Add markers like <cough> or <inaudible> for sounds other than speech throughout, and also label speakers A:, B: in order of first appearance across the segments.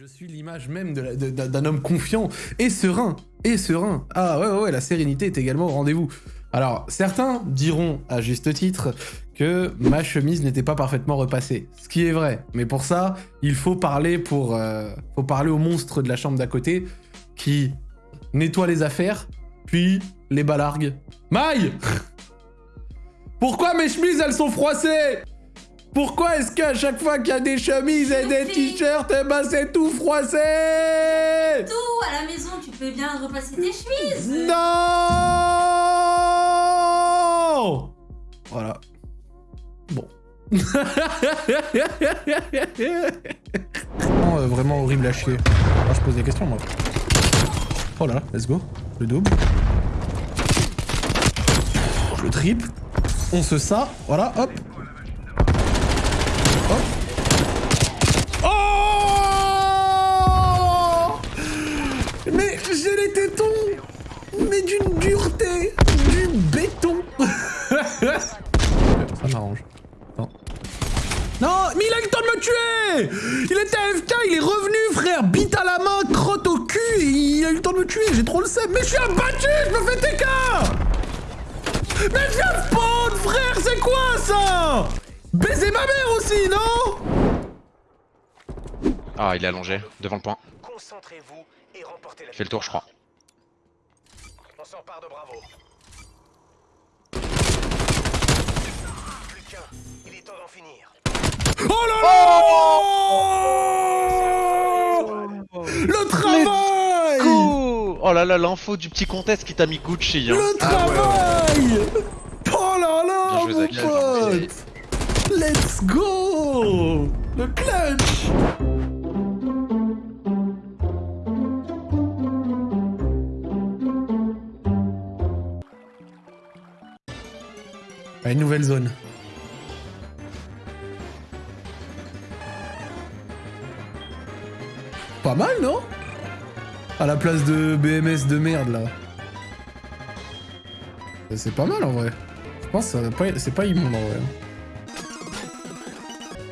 A: Je suis l'image même d'un homme confiant et serein. Et serein. Ah ouais, ouais, ouais, la sérénité est également au rendez-vous. Alors, certains diront, à juste titre, que ma chemise n'était pas parfaitement repassée. Ce qui est vrai. Mais pour ça, il faut parler pour... euh, faut parler au monstre de la chambre d'à côté qui nettoie les affaires, puis les balargue. Maï <laughs> Pourquoi mes chemises, elles sont froissées? Pourquoi est-ce qu'à chaque fois qu'il y a des chemises et des t-shirts, eh ben c'est tout froissé
B: Tout à la maison, tu peux bien repasser tes chemises.
A: Non Voilà. Bon. <laughs> vraiment, euh, vraiment horrible à chier. Ah, je pose des questions moi. Oh là, let's go. Le double. Je le triple. On se ça. Voilà, hop. Oh Mais j'ai les tétons Mais d'une dureté Du béton. <laughs> Ça m'arrange. Non. Non Mais il a eu le temps de me tuer. Il était AFK, il est revenu, frère. Bite à la main, crotte au cul, et il a eu le temps de me tuer, j'ai trop le seum. Mais je suis abattu, je me fais TK Mais je spawn, frère, c'est quoi ça? Baiser ma mère aussi, non
C: Ah, il est allongé, devant le point.
D: Concentrez-vous et remportez la
C: Il fait le tour, je crois.
D: On s'empare de Bravo. Plus qu'un. Il est temps d'en finir.
A: Oh là là Le travail
C: Oh, oh là là, l'info du petit contest qui t'a mis Gucci. Hein.
A: Le travail Oh là là,
C: Bien joué,
A: mon
C: Zach.
A: pote Let's go Le clutch Une nouvelle zone. Pas mal, non? À la place de BMS de merde, là. C'est pas mal, en vrai. Je pense que c'est pas immonde, en vrai.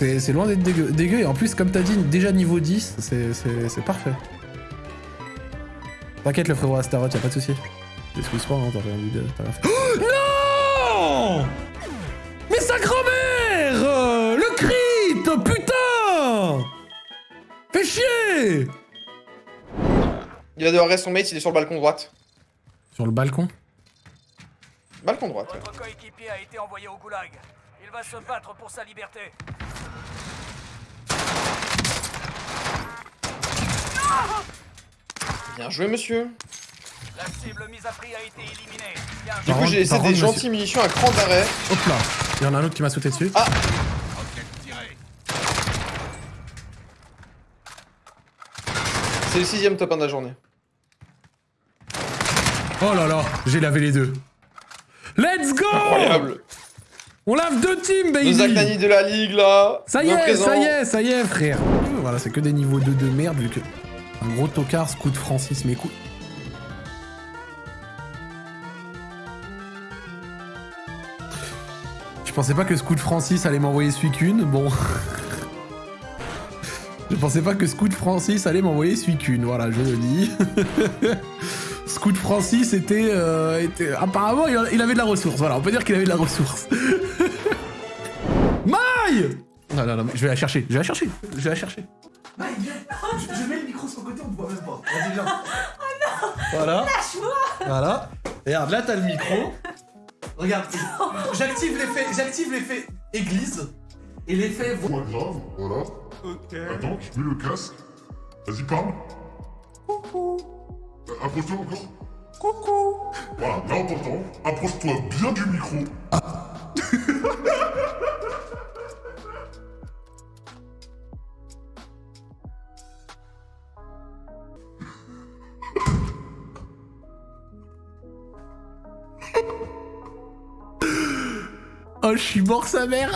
A: C'est loin d'être dégueu. dégueu. Et en plus, comme t'as dit, déjà niveau 10, c'est- parfait. T'inquiète, le frérot Astaroth, y'a pas de soucis. Excuse pas, hein, t'as rien vu de... Oh non Mais sa grand-mère euh, Le crit Putain Fais chier
E: Il va devoir rester son mate, il est sur le balcon droite.
A: Sur le balcon?
E: Balcon droite. ouais.
D: Votre coéquipier a été envoyé au goulag. Il va se battre pour sa liberté.
E: Bien joué, monsieur.
D: La cible mise à prix a été éliminée. Bien
E: Du coup, j'ai laissé
A: par
E: des gentilles
A: monsieur-
E: munitions à cran d'arrêt.
A: Hop là Il y en a un autre qui m'a sauté dessus.
E: Ah. C'est le sixième top 1 de la journée.
A: Oh là là J'ai lavé les deux. Let's go
E: Incroyable.
A: On lave deux teams,
E: Le
A: baby
E: Zach Nani de la ligue, là.
A: Ça y est,
E: présent.
A: ça y est, ça y est, frère. Voilà, c'est que des niveaux 2 de merde, vu que un gros tocard scout Francis mes coups. Je pensais pas que Scout Francis allait m'envoyer celui qu'une, bon. <laughs> Je pensais pas que Scout Francis allait m'envoyer celui qu'une, voilà, je le dis. <laughs> Scout Francis était, euh, était- Apparemment, il avait de la ressource, voilà, on peut dire qu'il avait de la ressource. <laughs> Maï Non, non, non, mais je vais la chercher, je vais la chercher, je vais la chercher. Maï, viens je, je mets le micro sur le côté, on te voit même pas. Vas-y, viens. <laughs> Oh non Voilà. Lâche-moi Voilà. Regarde, là, t'as le micro. Regarde, <laughs> j'active l'effet, j'active l'effet église. Et l'effet...
F: Pas grave, voilà. Attends, je mets le casque. Vas-y, parle. Coucou. Approche-toi encore. Coucou. Voilà, là on t'entend. Approche-toi bien du micro.
A: Oh, je suis mort sa mère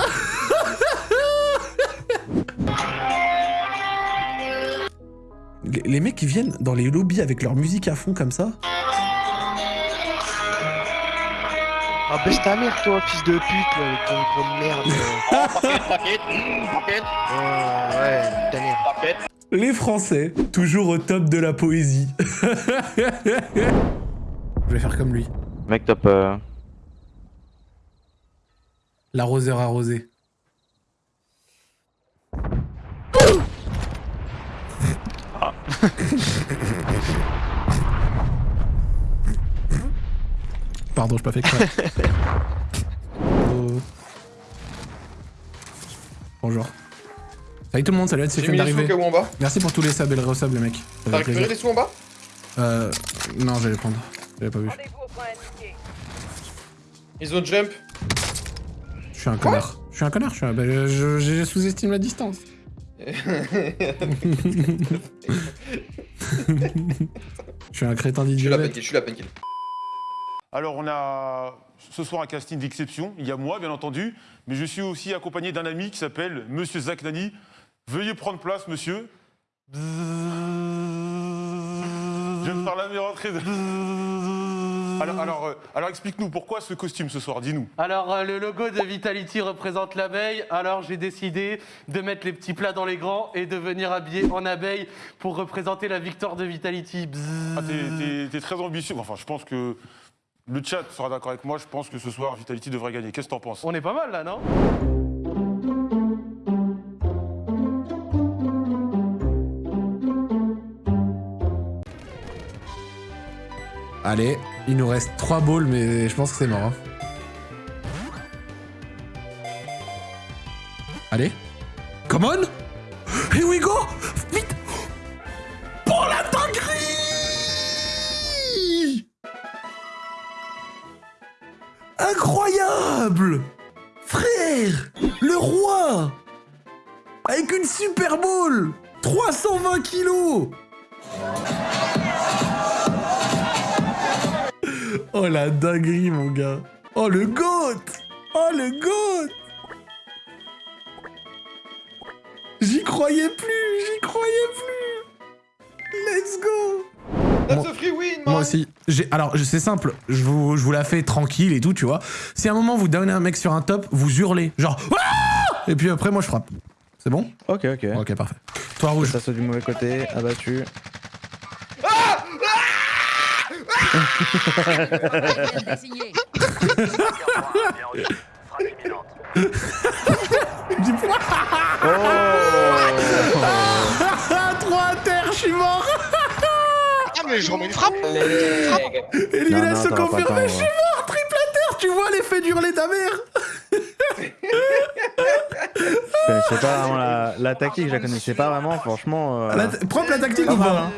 A: Les mecs qui viennent dans les lobbies avec leur musique à fond comme ça.
G: Ah baisse ta mère toi, fils de pute là, ton de merde. <laughs> Ouais, ouais, ta mère.
A: Les Français, toujours au top de la poésie. Je vais faire comme lui.
G: Mec, top. Euh...
A: L'arroseur arrosé. Pardon, j'ai pas fait exprès. Oh. <laughs> Bonjour. Salut tout le monde, salut, c'est
E: au
A: d'arriver. Merci pour tous les subs et le resub, les mecs.
E: T'as
A: fait
E: récupéré les sous en bas?
A: Euh. Non, j'allais prendre. J'avais pas vu.
E: Ils ont jump.
A: Je suis un connard. Je suis un connard, je suis un. bah, je, je- je sous-estime la distance. <laughs> <laughs> <laughs> Je suis un crétin d'idiot.
E: je suis la peine.
H: Alors on a ce soir un casting d'exception. Il y a moi bien entendu, mais je suis aussi accompagné d'un ami qui s'appelle Monsieur Zach Nani. Veuillez prendre place, monsieur. Je viens de faire la meilleure entrée de... Alors, alors, euh, alors explique-nous pourquoi ce costume ce soir, dis-nous.
I: Alors, euh, le logo de Vitality représente l'abeille. Alors, j'ai décidé de mettre les petits plats dans les grands et de venir habiller en abeille pour représenter la victoire de Vitality.
H: Ah, T'es très ambitieux. Enfin, je pense que le chat sera d'accord avec moi. Je pense que ce soir, Vitality devrait gagner. Qu'est-ce que t'en penses?
I: On est pas mal là, non?
A: Allez, il nous reste 3 balls, mais je pense que c'est mort. hein. Allez. Come on. Here we go. Vite. Pour la dinguerie. Incroyable. Frère Le roi. Avec une Super Bowl 320 kilos Oh la dinguerie mon gars Oh le GOAT Oh le GOAT J'y croyais plus J'y croyais plus Let's go
E: That's
A: Moi-
E: a free win, man
A: Moi aussi. J'ai- Alors, c'est simple. Je vous, je vous la fais tranquille et tout, tu vois. Si à un moment vous donnez un mec sur un top, vous hurlez. Genre. Ah et puis après, moi, je frappe. C'est bon?
G: Ok, ok.
A: Ok, parfait. Toi, rouge.
G: Ça saute du mauvais côté, abattu.
A: Ah, 3 à terre, je suis mort
C: Ah, mais je remets une frappe
A: Élimination confirmée, je suis mort Triple à terre, tu vois l'effet d'hurler ta mère
G: Je connaissais pas vraiment la, la tactique, je la connaissais pas vraiment, franchement. euh,
A: La Propre tactique ou pas
G: hein.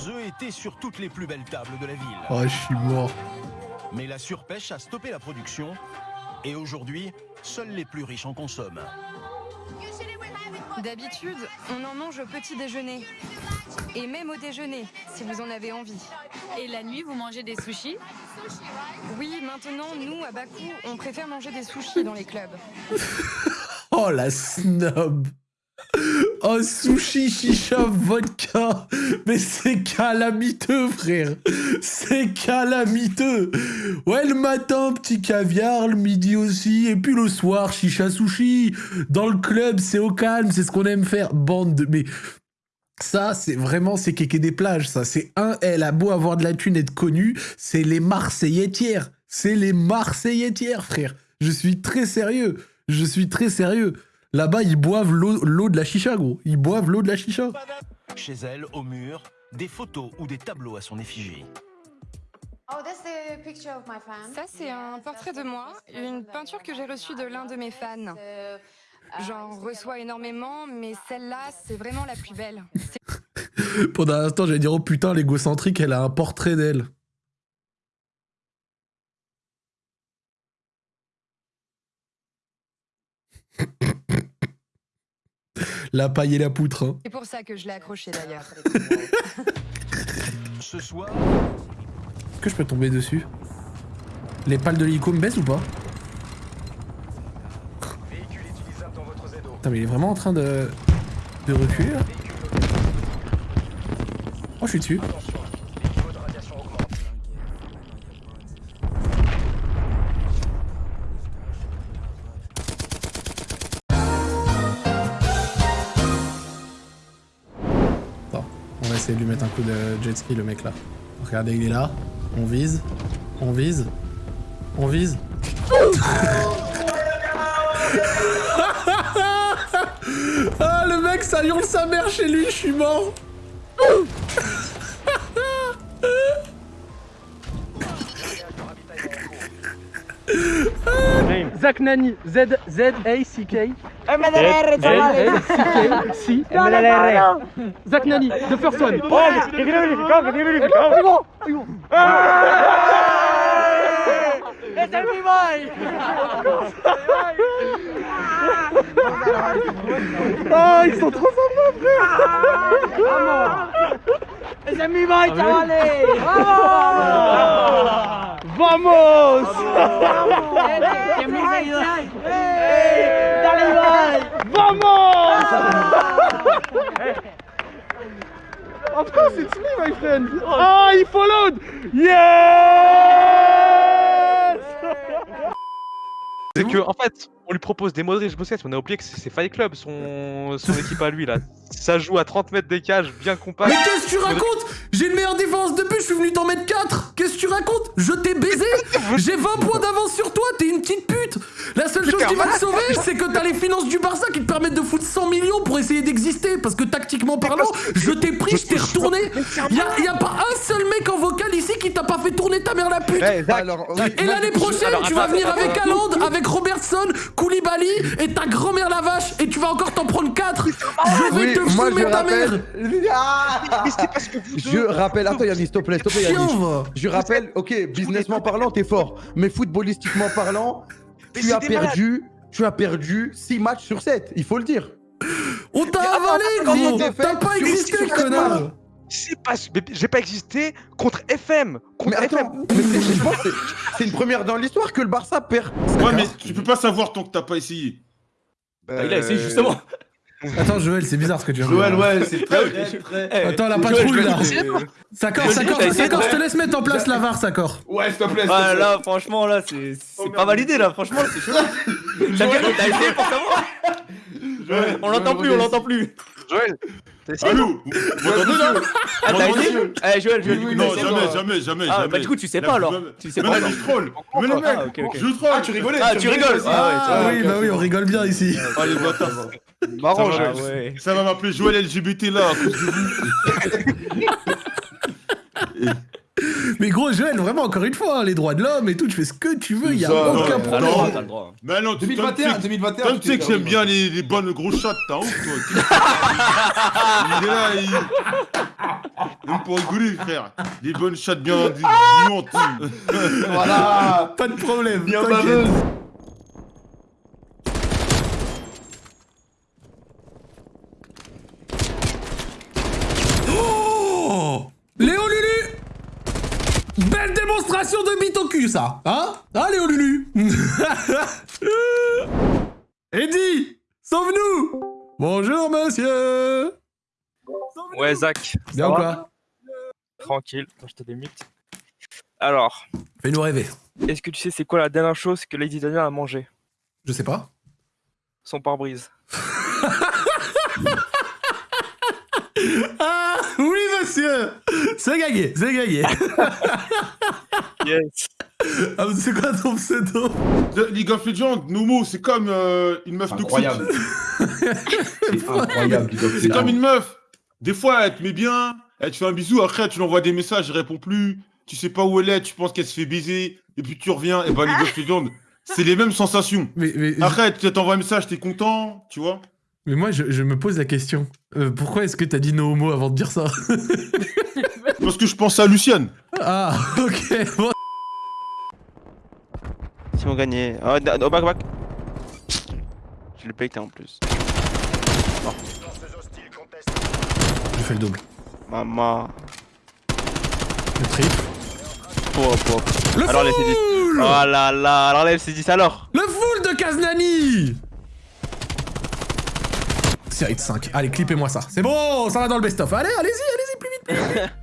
J: Leurs œufs étaient sur toutes les plus belles tables de la ville.
A: Oh, je suis mort.
J: Mais la surpêche a stoppé la production. Et aujourd'hui, seuls les plus riches en consomment.
K: D'habitude, on en mange au petit déjeuner. Et même au déjeuner, si vous en avez envie.
B: Et la nuit, vous mangez des sushis?
K: Oui, maintenant, nous, à Bakou, on préfère manger des sushis dans les clubs. <laughs>
A: Oh la snob Oh sushi, chicha, vodka. Mais c'est calamiteux frère. C'est calamiteux. Ouais le matin petit caviar, le midi aussi, et puis le soir chicha sushi. Dans le club c'est au calme, c'est ce qu'on aime faire. Bande de... Mais ça c'est vraiment c'est kéké des plages ça. C'est un, elle a beau avoir de la thune être connue, c'est les Marseillais tiers. C'est les Marseillais tiers frère. Je suis très sérieux. Je suis très sérieux. Là-bas, ils boivent l'eau l'eau de la chicha, gros. Ils boivent l'eau de la chicha.
J: Chez elle, au mur, des photos ou des tableaux à son effigie.
K: Ça, c'est un portrait de moi, une peinture que j'ai reçue de l'un de mes fans. J'en reçois énormément, mais celle-là, c'est vraiment la plus belle. <laughs>
A: Pendant un instant, j'allais dire, oh putain, l'égocentrique, elle a un portrait d'elle. La paille et la poutre. hein.
K: C'est pour ça que je l'ai accrochée d'ailleurs. <laughs>
J: Ce soir,
A: Est-ce que je peux tomber dessus? Les pales de l'hélico me baissent ou pas? Putain, mais il est vraiment en train de, de reculer là Oh, je suis dessus. Essayer de lui mettre un coup de jet ski, le mec là. Regardez, il est là. On vise. On vise. On vise. <laughs> ah, le mec, ça hurle sa mère chez lui, je suis mort.
I: Zach Nani, Z K.
L: MLR,
I: Z C Zach Nani, the first one. Ah, ils sont trop sympas, frère
L: ¡Es mi boy, chavales!
I: Vamos.
L: ¡Dale, Ibai!
I: Vamos Of course it's me, my friend! Ah, he followed! Yes
M: C'est que, en fait, on lui propose des Modric Busquets, mais on a oublié que c'est Fight Club, son, son équipe à lui, là. Ça joue à 30 mètres des cages, bien compact.
A: Mais qu'est-ce que tu racontes? J'ai une meilleure défense de but, je suis venu t'en mettre 4 Qu'est-ce que tu racontes? Je t'ai baisé. <laughs> J'ai 20 points d'avance sur toi, t'es une petite pute. La seule chose qui va te sauver, c'est que t'as les finances du Barça qui te permettent de foutre 100 millions pour essayer d'exister, parce que tactiquement parlant, je t'ai pris, je t'ai retourné. Y'a y a pas un seul mec en vocal ici qui t'a pas fait tourner ta mère la pute. Et l'année prochaine, tu vas venir avec Haaland, avec Robertson, Et ta grand-mère la vache, et tu vas encore t'en prendre 4 Je vais te
N: moi,
A: fumer
N: je
A: ta mère
N: rappelle. Ah je rappelle, attends Yannis, s'il te plaît, s'il te plaît Yannis. Je rappelle, ok, businessment parlant, t'es fort. Mais footballistiquement parlant, tu as perdu, tu as perdu 6 matchs sur 7, il faut le dire.
A: On t'a avalé, gros T'as pas existé, connard
M: C'est pas. mais J'ai pas existé contre FM Contre
N: Mais
M: FM
N: attends, mais c'est- je pense que c'est- c'est une première dans l'histoire que le Barça perd.
H: Ouais, mais tu peux pas savoir tant que t'as pas essayé.
N: Bah,
O: il a essayé justement.
A: Attends, Joël, c'est bizarre ce que tu de
E: Joël, ouais, c'est très, <laughs> très.
A: Attends, la patrouille là Sakor, Sakor, Sakor, je te laisse mettre en place la VAR, Sakor.
E: Ouais, s'il te plaît.
O: Ah là, franchement, là, c'est c'est pas validé là, franchement, c'est chaud. <laughs> T'as bien t'as essayé pour savoir On l'entend plus, on l'entend plus.
M: Joël T'as essayé
H: Allô Vous m'entendez là
O: Ah, t'as
H: M'entendez
O: Eh, Joël, Joël, du coup,
H: Non, jamais, jamais, jamais,
O: Ah, bah, du coup, tu sais pas, alors. Tu sais
H: Mais
O: pas,
H: non,
O: alors.
H: je troll. Mais
O: Ah, ok, ok.
H: je troll.
E: Ah, tu rigolais
O: Ah,
E: tu
O: rigoles
E: aussi.
O: Ah, ouais,
A: Ah oui, bah oui, on rigole bien ici. <laughs>
H: Ah, les bâtards.
M: Marrant,
H: Ça va,
M: Joël.
H: Ça va m'appeler Joël LGBT là à cause de vous. <laughs>
A: Mais gros, Joël, vraiment, encore une fois, hein, les droits de l'homme et tout, tu fais ce que tu veux, y a
E: Ça,
A: aucun
H: non,
O: T'as le
A: problème.
O: droit, t'as le droit.
H: Mais non, tu
E: 2021,
H: tu
E: 2021.
H: Toi, tu sais que j'aime bien
E: les.
H: bonnes grosses chattes, t'as honte toi. <laughs> il est là, il. Même pour rigoler, frère. Les bonnes chattes bien. <laughs>
E: Voilà.
A: Pas de problème.
E: Bien baveuse.
A: Oh Léo Lulu Belle démonstration au ça Hein Hein, Léo Lulu <laughs> Eddie Sauve-nous Bonjour, monsieur
P: Ouais, Zach.
A: Bien ou quoi
P: Tranquille, je te démute. Alors,
A: Fais-nous rêver.
P: est-ce que tu sais c'est quoi la dernière chose que Lady Daniel a mangé
A: Je sais pas.
P: Son pare-brise. <laughs>
A: Ah Oui, monsieur C'est gagné, c'est gagné <laughs>
P: Yes.
A: Ah, mais c'est quoi ton pseudo
H: The League of Legends, Nomo, c'est comme euh, une meuf toxique.
E: Incroyable. <laughs> C'est incroyable.
H: C'est comme une meuf. Des fois, elle te met bien, elle te fait un bisou, après, tu lui envoies des messages, elle répond plus. Tu sais pas où elle est, tu penses qu'elle se fait baiser, et puis tu reviens, et bah, League of Legends, c'est les mêmes sensations.
A: mais, mais,
H: Après, tu t'envoies un message, t'es content, tu vois.
A: mais moi, je, je me pose la question. Euh, pourquoi est-ce que t'as dit no homo avant de dire ça? <laughs>
H: Parce que je pense à Luciane.
A: Ah, ok. Bon.
C: Si on gagnait. Oh, oh, back, back. Je l'ai pété en plus.
A: J'ai fait le double.
C: Maman.
A: Le trip.
C: Oh, oh.
A: Le
C: Alors, les
A: full
C: C10. Oh là là. Alors, les C10 alors.
A: Le full de Kaznani Série de 5. Allez, clippez-moi ça. C'est bon, ça va dans le best-of. Allez, allez-y, allez-y, plus vite, plus vite. <laughs>